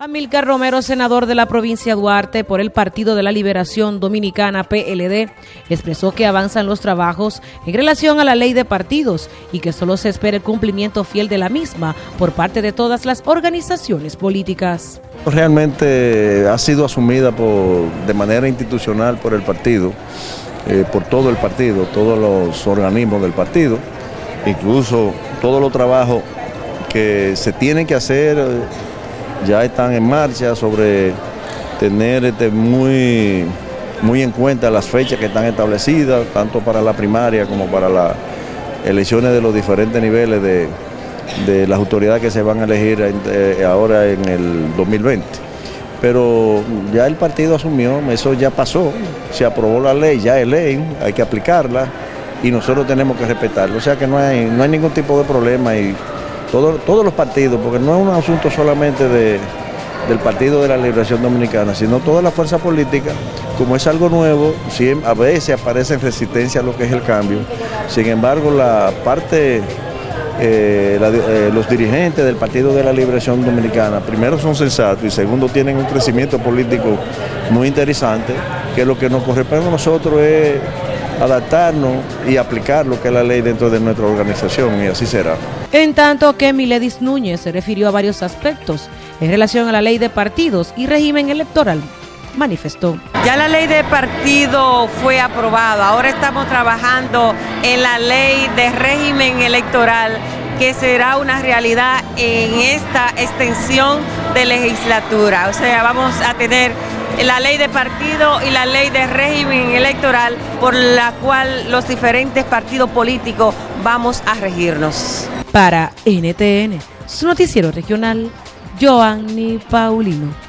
Amilcar Romero, senador de la provincia Duarte por el Partido de la Liberación Dominicana PLD, expresó que avanzan los trabajos en relación a la ley de partidos y que solo se espera el cumplimiento fiel de la misma por parte de todas las organizaciones políticas. Realmente ha sido asumida por, de manera institucional por el partido, eh, por todo el partido, todos los organismos del partido, incluso todos los trabajos que se tienen que hacer ya están en marcha sobre tener este, muy, muy en cuenta las fechas que están establecidas, tanto para la primaria como para las elecciones de los diferentes niveles de, las autoridades que se van a elegir eh, ahora en el 2020. Pero ya el partido asumió, eso ya pasó, se aprobó la ley, ya es ley, hay que aplicarla y nosotros tenemos que respetarlo. O sea que no hay, no hay ningún tipo de problema y todos los partidos, porque no es un asunto solamente del Partido de la Liberación Dominicana, sino toda la fuerza política, como es algo nuevo, a veces aparece en resistencia a lo que es el cambio. Sin embargo, la parte, eh, eh, los dirigentes del Partido de la Liberación Dominicana, primero son sensatos y segundo tienen un crecimiento político muy interesante, que lo que nos corresponde a nosotros es adaptarnos y aplicar lo que es la ley dentro de nuestra organización y así será. En tanto que Miledis Núñez se refirió a varios aspectos en relación a la ley de partidos y régimen electoral, manifestó. Ya la ley de partido fue aprobada, ahora estamos trabajando en la ley de régimen electoral que será una realidad en esta extensión de legislatura. O sea, vamos a tener la ley de partido y la ley de régimen electoral por la cual los diferentes partidos políticos vamos a regirnos. Para NTN, su noticiero regional, Joanny Paulino.